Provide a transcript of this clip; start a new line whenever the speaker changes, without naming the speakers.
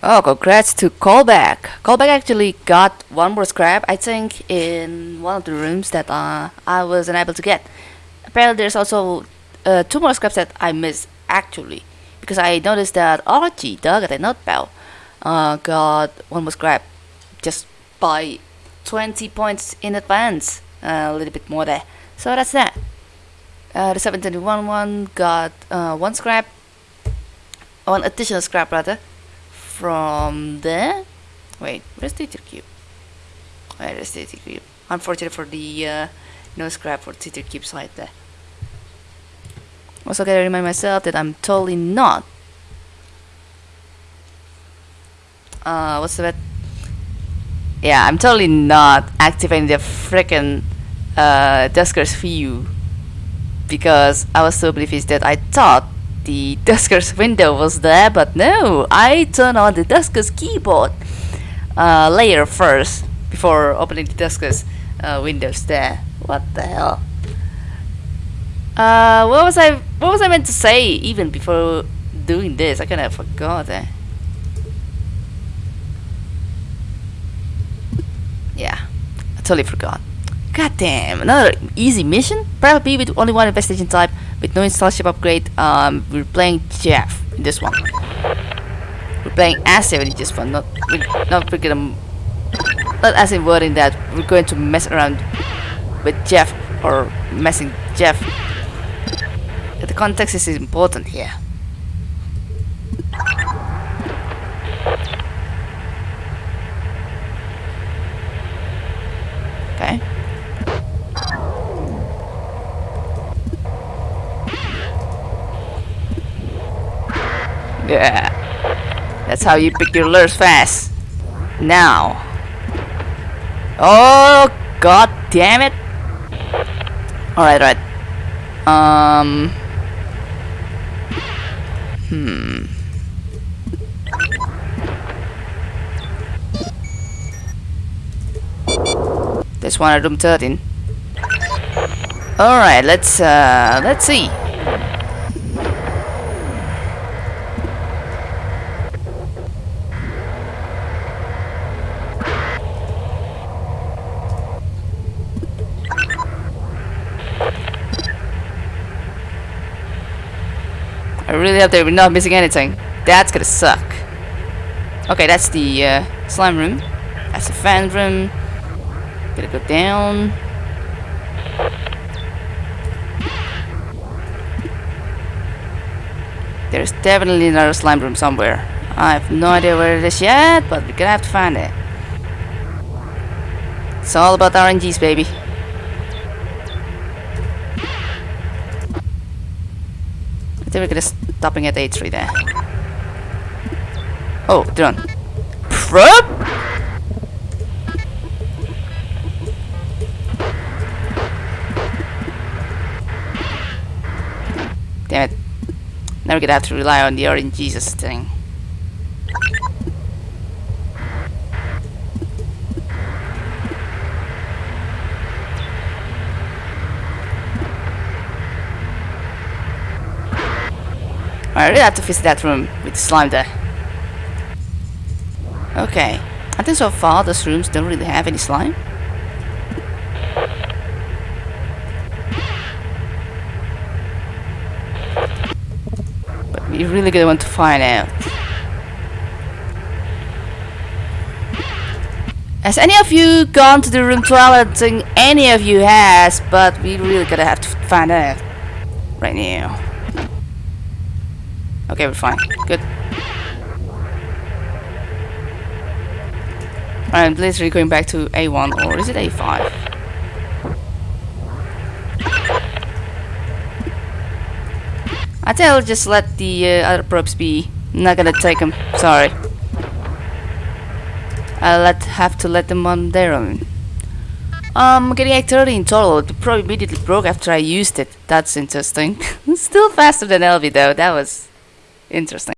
Oh, congrats to Callback. Callback actually got one more scrap, I think, in one of the rooms that uh, I was unable to get. Apparently, there's also uh, two more scraps that I missed, actually. Because I noticed that Archie, Doug, and Notbell uh, got one more scrap just by 20 points in advance. Uh, a little bit more there. So that's that. Uh, the 721 one got uh, one scrap, one additional scrap rather, from there. Wait, where's the Teeter Cube? Where is the Teeter Cube? Unfortunate for the uh, no scrap for Teeter Cube side there. Also gotta remind myself that I'm totally not. Uh, what's that? Yeah, I'm totally not activating the freaking uh, Dusker's view because I was so oblivious that I thought the Dusker's window was there, but no, I turned on the Dusker's keyboard uh, layer first before opening the Dusker's uh, windows there. What the hell? Uh, what was I? What was I meant to say even before doing this? I kind of forgot. Eh? Yeah, I totally forgot. God damn, another easy mission? Probably with only one investigation type, with no installation upgrade. Um, we're playing Jeff in this one. We're playing Asif in this one, not not we're gonna not as in wording that we're going to mess around with Jeff or messing Jeff. The context is important here. Okay. Yeah. That's how you pick your lures fast. Now. Oh, god damn it. Alright, right. Um. Hmm. This one at room 13. Alright, let's uh let's see. I really hope that we're not missing anything. That's gonna suck. Okay, that's the uh, slime room. That's the fan room. Gotta go down. There's definitely another slime room somewhere. I have no idea where it is yet, but we're gonna have to find it. It's all about RNGs, baby. I think we're gonna stopping at A3 there. Oh, drone. Prop? Damn it. Now we're gonna have to rely on the orange Jesus thing. I really have to visit that room with the slime there. Okay. I think so far those rooms don't really have any slime. But we really gonna want to find out. Has any of you gone to the room 12? I think any of you has, but we really gotta have to find out right now. Okay, we're fine. Good. I'm literally going back to A1 or is it A5? I think I'll just let the uh, other probes be. I'm not gonna take them. Sorry. I'll let have to let them on their own. Um, getting 30 in total. The probe immediately broke after I used it. That's interesting. Still faster than LV though. That was interesting.